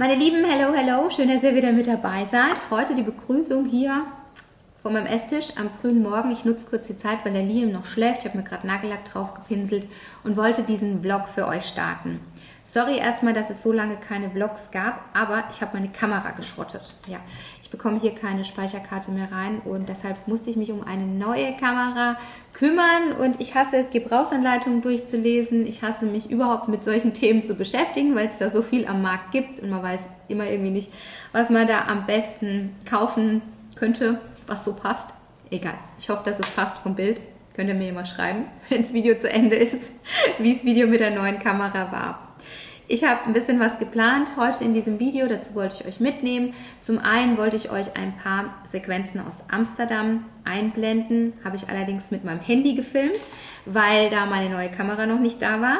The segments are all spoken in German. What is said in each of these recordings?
Meine Lieben, hello, hello, schön, dass ihr wieder mit dabei seid. Heute die Begrüßung hier vor meinem Esstisch am frühen Morgen. Ich nutze kurz die Zeit, weil der Liam noch schläft. Ich habe mir gerade Nagellack drauf gepinselt und wollte diesen Vlog für euch starten. Sorry erstmal, dass es so lange keine Vlogs gab, aber ich habe meine Kamera geschrottet. Ja, ich bekomme hier keine Speicherkarte mehr rein und deshalb musste ich mich um eine neue Kamera kümmern und ich hasse es, Gebrauchsanleitungen durchzulesen. Ich hasse mich überhaupt mit solchen Themen zu beschäftigen, weil es da so viel am Markt gibt und man weiß immer irgendwie nicht, was man da am besten kaufen könnte, was so passt. Egal, ich hoffe, dass es passt vom Bild. Könnt ihr mir mal schreiben, wenn das Video zu Ende ist, wie das Video mit der neuen Kamera war. Ich habe ein bisschen was geplant heute in diesem Video, dazu wollte ich euch mitnehmen. Zum einen wollte ich euch ein paar Sequenzen aus Amsterdam einblenden, habe ich allerdings mit meinem Handy gefilmt, weil da meine neue Kamera noch nicht da war.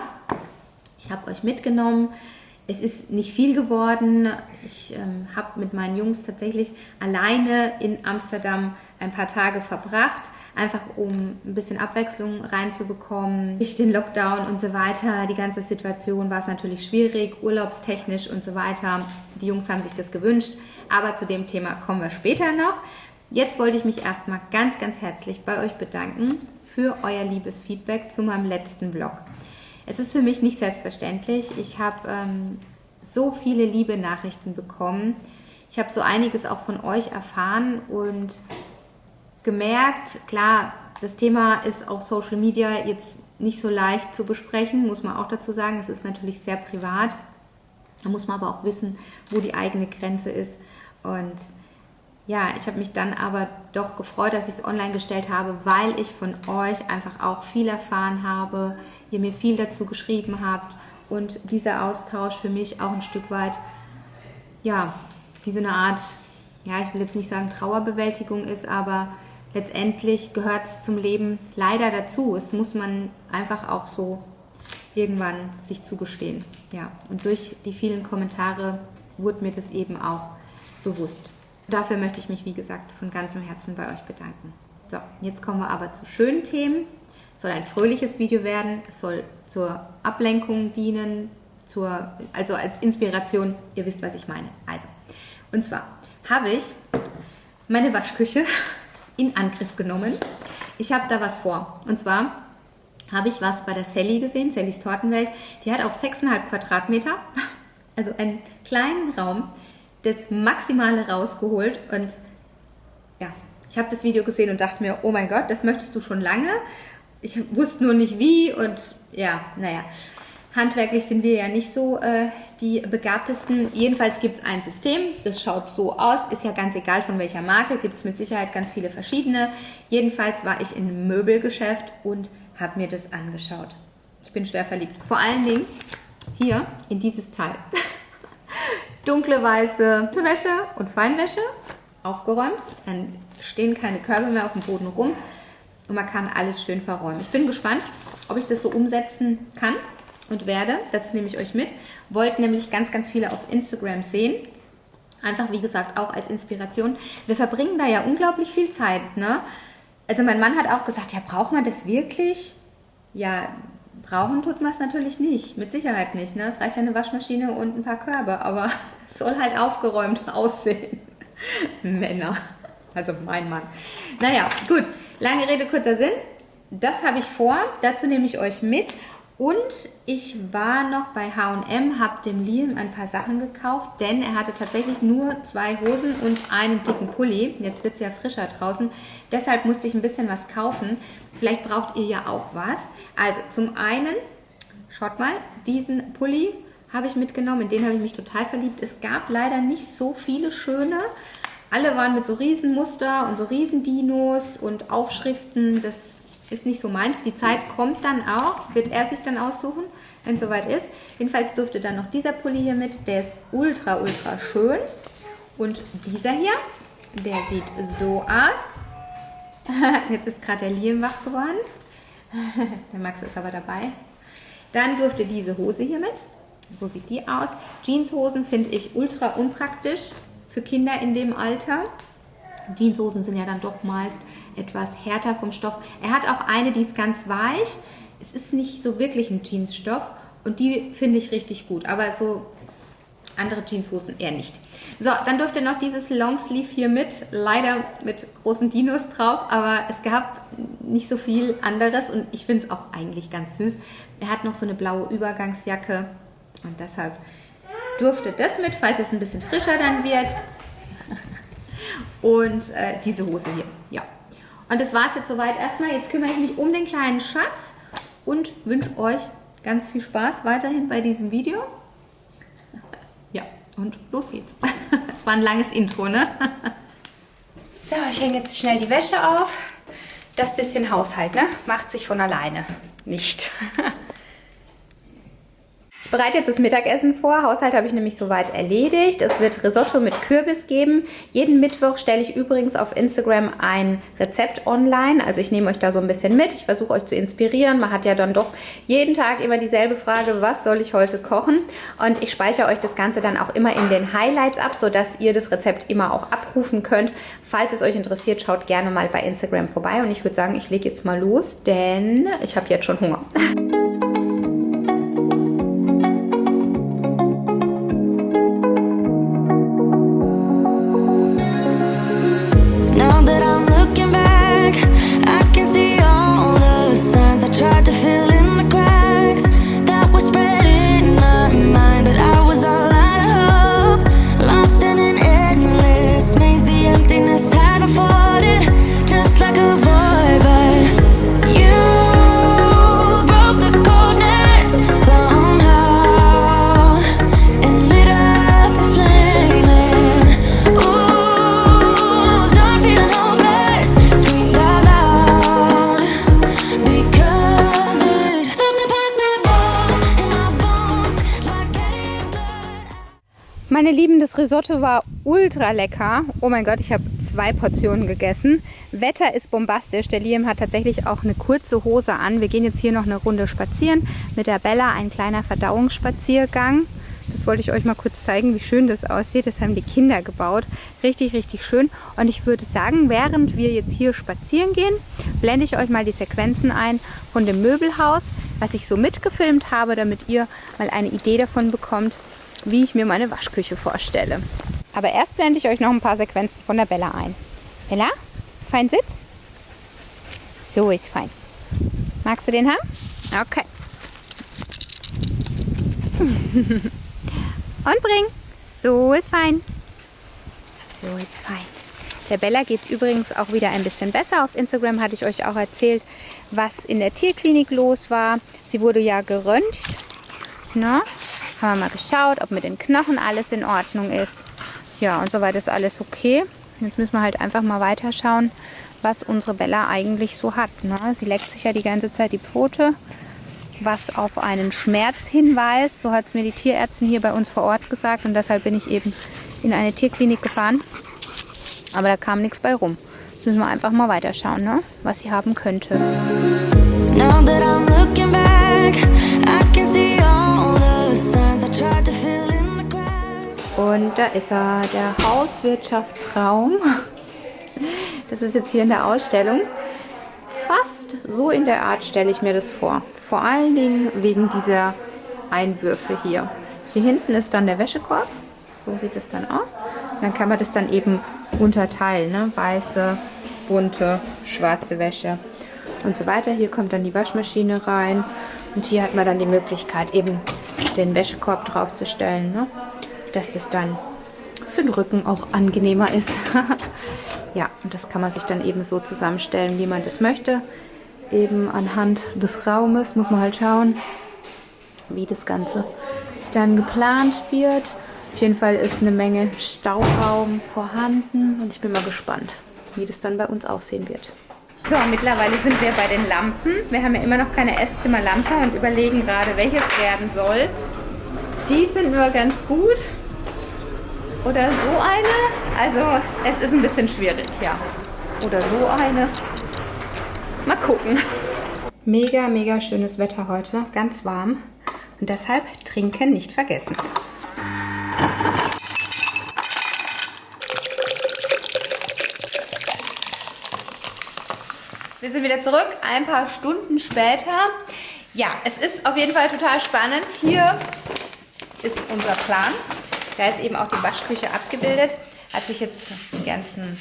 Ich habe euch mitgenommen. Es ist nicht viel geworden. Ich ähm, habe mit meinen Jungs tatsächlich alleine in Amsterdam ein paar Tage verbracht, einfach um ein bisschen Abwechslung reinzubekommen. Durch den Lockdown und so weiter, die ganze Situation war es natürlich schwierig, urlaubstechnisch und so weiter. Die Jungs haben sich das gewünscht, aber zu dem Thema kommen wir später noch. Jetzt wollte ich mich erstmal ganz, ganz herzlich bei euch bedanken für euer liebes Feedback zu meinem letzten Vlog. Es ist für mich nicht selbstverständlich. Ich habe ähm, so viele liebe Nachrichten bekommen. Ich habe so einiges auch von euch erfahren und gemerkt, klar, das Thema ist auf Social Media jetzt nicht so leicht zu besprechen, muss man auch dazu sagen. Es ist natürlich sehr privat. Da muss man aber auch wissen, wo die eigene Grenze ist. Und ja, ich habe mich dann aber doch gefreut, dass ich es online gestellt habe, weil ich von euch einfach auch viel erfahren habe, ihr mir viel dazu geschrieben habt und dieser Austausch für mich auch ein Stück weit, ja, wie so eine Art, ja, ich will jetzt nicht sagen Trauerbewältigung ist, aber letztendlich gehört es zum Leben leider dazu. Es muss man einfach auch so irgendwann sich zugestehen. Ja, und durch die vielen Kommentare wurde mir das eben auch bewusst. Dafür möchte ich mich, wie gesagt, von ganzem Herzen bei euch bedanken. So, jetzt kommen wir aber zu schönen Themen. Es soll ein fröhliches Video werden. Es soll zur Ablenkung dienen, zur, also als Inspiration. Ihr wisst, was ich meine. Also, und zwar habe ich meine Waschküche in Angriff genommen. Ich habe da was vor. Und zwar habe ich was bei der Sally gesehen, Sallys Tortenwelt. Die hat auf 6,5 Quadratmeter, also einen kleinen Raum, das Maximale rausgeholt. Und ja, ich habe das Video gesehen und dachte mir, oh mein Gott, das möchtest du schon lange. Ich wusste nur nicht wie und ja, naja. Handwerklich sind wir ja nicht so äh, die begabtesten. Jedenfalls gibt es ein System, das schaut so aus, ist ja ganz egal von welcher Marke, gibt es mit Sicherheit ganz viele verschiedene. Jedenfalls war ich im Möbelgeschäft und habe mir das angeschaut. Ich bin schwer verliebt. Vor allen Dingen hier in dieses Teil. Dunkle weiße Wäsche und Feinwäsche aufgeräumt. Dann stehen keine Körbe mehr auf dem Boden rum und man kann alles schön verräumen. Ich bin gespannt, ob ich das so umsetzen kann und werde. Dazu nehme ich euch mit. Wollt nämlich ganz, ganz viele auf Instagram sehen. Einfach, wie gesagt, auch als Inspiration. Wir verbringen da ja unglaublich viel Zeit. Ne? Also mein Mann hat auch gesagt, ja, braucht man das wirklich? Ja, brauchen tut man es natürlich nicht. Mit Sicherheit nicht. Ne? Es reicht ja eine Waschmaschine und ein paar Körbe. Aber es soll halt aufgeräumt aussehen. Männer. Also mein Mann. Naja, gut. Lange Rede, kurzer Sinn. Das habe ich vor. Dazu nehme ich euch mit. Und ich war noch bei H&M, habe dem Liam ein paar Sachen gekauft, denn er hatte tatsächlich nur zwei Hosen und einen dicken Pulli. Jetzt wird es ja frischer draußen, deshalb musste ich ein bisschen was kaufen. Vielleicht braucht ihr ja auch was. Also zum einen, schaut mal, diesen Pulli habe ich mitgenommen, in den habe ich mich total verliebt. Es gab leider nicht so viele schöne. Alle waren mit so Riesenmuster und so Riesendinos und Aufschriften. Das ist nicht so meins. Die Zeit kommt dann auch, wird er sich dann aussuchen, wenn es soweit ist. Jedenfalls durfte dann noch dieser Pulli hier mit, der ist ultra, ultra schön. Und dieser hier, der sieht so aus. Jetzt ist gerade der Liam wach geworden. der Max ist aber dabei. Dann durfte diese Hose hier mit. So sieht die aus. Jeanshosen finde ich ultra unpraktisch für Kinder in dem Alter. Jeanshosen sind ja dann doch meist etwas härter vom Stoff. Er hat auch eine, die ist ganz weich. Es ist nicht so wirklich ein Jeansstoff und die finde ich richtig gut. Aber so Andere Jeanshosen eher nicht. So, dann dürft ihr noch dieses Longsleeve hier mit, leider mit großen Dinos drauf, aber es gab nicht so viel anderes und ich finde es auch eigentlich ganz süß. Er hat noch so eine blaue Übergangsjacke und deshalb durfte das mit, falls es ein bisschen frischer dann wird. Und äh, diese Hose hier, ja. Und das war es jetzt soweit erstmal. Jetzt kümmere ich mich um den kleinen Schatz und wünsche euch ganz viel Spaß weiterhin bei diesem Video. Ja, und los geht's. Es war ein langes Intro, ne? So, ich hänge jetzt schnell die Wäsche auf. Das bisschen Haushalt, ne? Macht sich von alleine. Nicht. Bereite jetzt das Mittagessen vor. Haushalt habe ich nämlich soweit erledigt. Es wird Risotto mit Kürbis geben. Jeden Mittwoch stelle ich übrigens auf Instagram ein Rezept online. Also ich nehme euch da so ein bisschen mit. Ich versuche euch zu inspirieren. Man hat ja dann doch jeden Tag immer dieselbe Frage, was soll ich heute kochen? Und ich speichere euch das Ganze dann auch immer in den Highlights ab, sodass ihr das Rezept immer auch abrufen könnt. Falls es euch interessiert, schaut gerne mal bei Instagram vorbei. Und ich würde sagen, ich lege jetzt mal los, denn ich habe jetzt schon Hunger. Meine Lieben, das Risotto war ultra lecker. Oh mein Gott, ich habe zwei Portionen gegessen. Wetter ist bombastisch. Der Liam hat tatsächlich auch eine kurze Hose an. Wir gehen jetzt hier noch eine Runde spazieren mit der Bella. Ein kleiner Verdauungsspaziergang. Das wollte ich euch mal kurz zeigen, wie schön das aussieht. Das haben die Kinder gebaut. Richtig, richtig schön. Und ich würde sagen, während wir jetzt hier spazieren gehen, blende ich euch mal die Sequenzen ein von dem Möbelhaus, was ich so mitgefilmt habe, damit ihr mal eine Idee davon bekommt, wie ich mir meine Waschküche vorstelle. Aber erst blende ich euch noch ein paar Sequenzen von der Bella ein. Bella, fein Sitz? So ist fein. Magst du den haben? Okay. Und bring. So ist fein. So ist fein. Der Bella geht es übrigens auch wieder ein bisschen besser. Auf Instagram hatte ich euch auch erzählt, was in der Tierklinik los war. Sie wurde ja geröntgt. Na? Haben wir mal geschaut, ob mit den Knochen alles in Ordnung ist. Ja, und soweit ist alles okay. Jetzt müssen wir halt einfach mal weiterschauen, was unsere Bella eigentlich so hat. Ne? Sie leckt sich ja die ganze Zeit die Pfote, was auf einen Schmerz hinweist. So hat es mir die Tierärztin hier bei uns vor Ort gesagt und deshalb bin ich eben in eine Tierklinik gefahren. Aber da kam nichts bei rum. Jetzt müssen wir einfach mal weiterschauen, ne? was sie haben könnte. Now that I'm looking back, I can see und da ist er, der Hauswirtschaftsraum. Das ist jetzt hier in der Ausstellung. Fast so in der Art stelle ich mir das vor. Vor allen Dingen wegen dieser Einwürfe hier. Hier hinten ist dann der Wäschekorb. So sieht es dann aus. Dann kann man das dann eben unterteilen. Ne? Weiße, bunte, schwarze Wäsche und so weiter. Hier kommt dann die Waschmaschine rein. Und hier hat man dann die Möglichkeit eben den Wäschekorb draufzustellen, ne? Dass das dann für den Rücken auch angenehmer ist. ja, und das kann man sich dann eben so zusammenstellen, wie man das möchte. Eben anhand des Raumes muss man halt schauen, wie das Ganze dann geplant wird. Auf jeden Fall ist eine Menge Stauraum vorhanden und ich bin mal gespannt, wie das dann bei uns aussehen wird. So, mittlerweile sind wir bei den Lampen. Wir haben ja immer noch keine Esszimmerlampe und überlegen gerade, welches werden soll. Die finden wir ganz gut. Oder so eine. Also, es ist ein bisschen schwierig, ja. Oder so eine. Mal gucken. Mega, mega schönes Wetter heute. Ganz warm. Und deshalb trinken nicht vergessen. Wir sind wieder zurück, ein paar Stunden später. Ja, es ist auf jeden Fall total spannend. Hier ist unser Plan. Da ist eben auch die Waschküche abgebildet. Hat sich jetzt die ganzen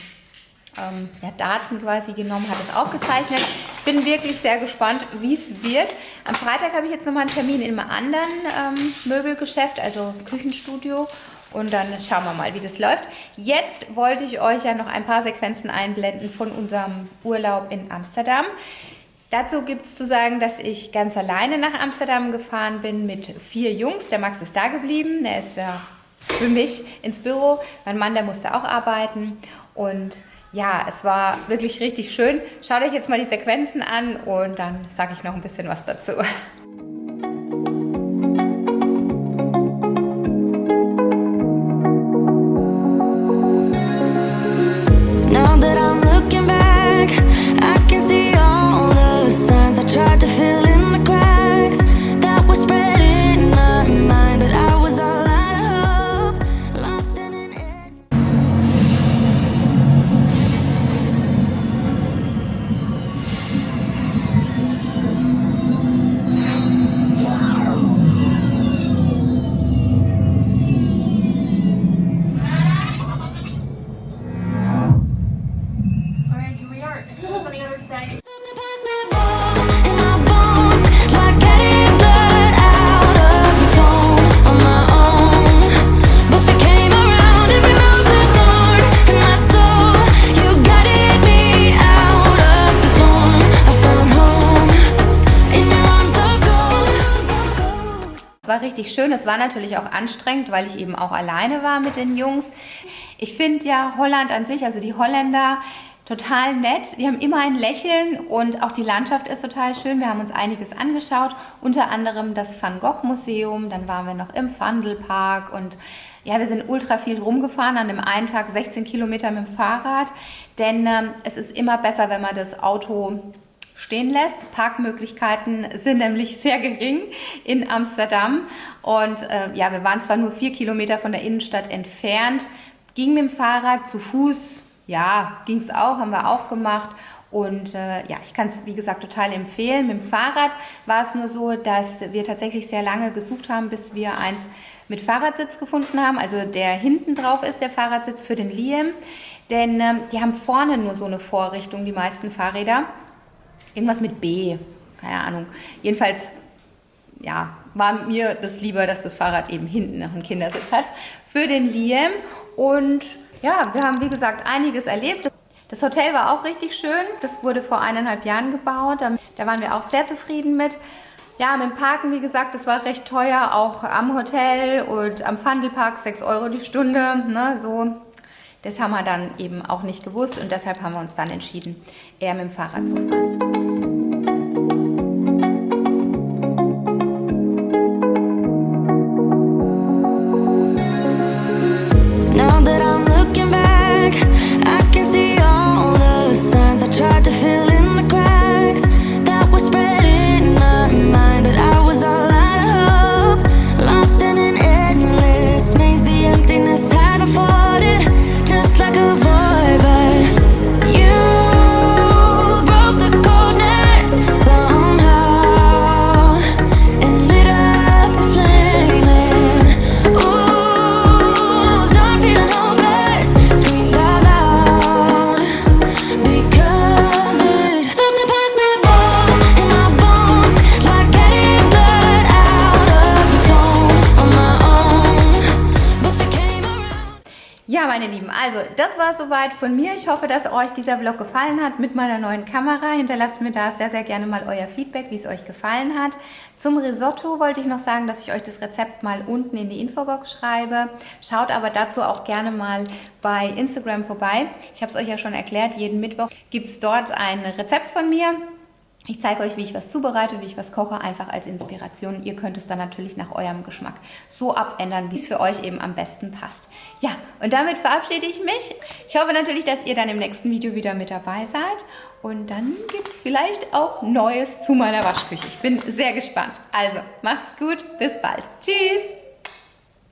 ähm, ja, Daten quasi genommen, hat es aufgezeichnet. Bin wirklich sehr gespannt, wie es wird. Am Freitag habe ich jetzt nochmal einen Termin in einem anderen ähm, Möbelgeschäft, also Küchenstudio. Und dann schauen wir mal, wie das läuft. Jetzt wollte ich euch ja noch ein paar Sequenzen einblenden von unserem Urlaub in Amsterdam. Dazu gibt es zu sagen, dass ich ganz alleine nach Amsterdam gefahren bin mit vier Jungs. Der Max ist da geblieben, der ist ja für mich ins Büro. Mein Mann, der musste auch arbeiten. Und ja, es war wirklich richtig schön. Schaut euch jetzt mal die Sequenzen an und dann sage ich noch ein bisschen was dazu. richtig schön. Es war natürlich auch anstrengend, weil ich eben auch alleine war mit den Jungs. Ich finde ja Holland an sich, also die Holländer, total nett. Die haben immer ein Lächeln und auch die Landschaft ist total schön. Wir haben uns einiges angeschaut, unter anderem das Van Gogh Museum. Dann waren wir noch im Vandelpark und ja, wir sind ultra viel rumgefahren, an dem einen Tag 16 Kilometer mit dem Fahrrad, denn ähm, es ist immer besser, wenn man das Auto stehen lässt. Parkmöglichkeiten sind nämlich sehr gering in Amsterdam. Und äh, ja, wir waren zwar nur vier Kilometer von der Innenstadt entfernt, ging mit dem Fahrrad zu Fuß, ja, ging es auch, haben wir auch gemacht. Und äh, ja, ich kann es, wie gesagt, total empfehlen. Mit dem Fahrrad war es nur so, dass wir tatsächlich sehr lange gesucht haben, bis wir eins mit Fahrradsitz gefunden haben. Also der hinten drauf ist der Fahrradsitz für den Liam. Denn ähm, die haben vorne nur so eine Vorrichtung, die meisten Fahrräder. Irgendwas mit B, keine Ahnung. Jedenfalls, ja, war mir das lieber, dass das Fahrrad eben hinten noch einen Kindersitz hat für den Liam. Und ja, wir haben wie gesagt einiges erlebt. Das Hotel war auch richtig schön. Das wurde vor eineinhalb Jahren gebaut. Da waren wir auch sehr zufrieden mit. Ja, mit dem Parken, wie gesagt, das war recht teuer, auch am Hotel und am Fundelpark 6 Euro die Stunde. Ne, so. Das haben wir dann eben auch nicht gewusst und deshalb haben wir uns dann entschieden, eher mit dem Fahrrad zu fahren. Das war soweit von mir. Ich hoffe, dass euch dieser Vlog gefallen hat mit meiner neuen Kamera. Hinterlasst mir da sehr, sehr gerne mal euer Feedback, wie es euch gefallen hat. Zum Risotto wollte ich noch sagen, dass ich euch das Rezept mal unten in die Infobox schreibe. Schaut aber dazu auch gerne mal bei Instagram vorbei. Ich habe es euch ja schon erklärt, jeden Mittwoch gibt es dort ein Rezept von mir. Ich zeige euch, wie ich was zubereite, wie ich was koche, einfach als Inspiration. Ihr könnt es dann natürlich nach eurem Geschmack so abändern, wie es für euch eben am besten passt. Ja, und damit verabschiede ich mich. Ich hoffe natürlich, dass ihr dann im nächsten Video wieder mit dabei seid. Und dann gibt es vielleicht auch Neues zu meiner Waschküche. Ich bin sehr gespannt. Also, macht's gut, bis bald. Tschüss!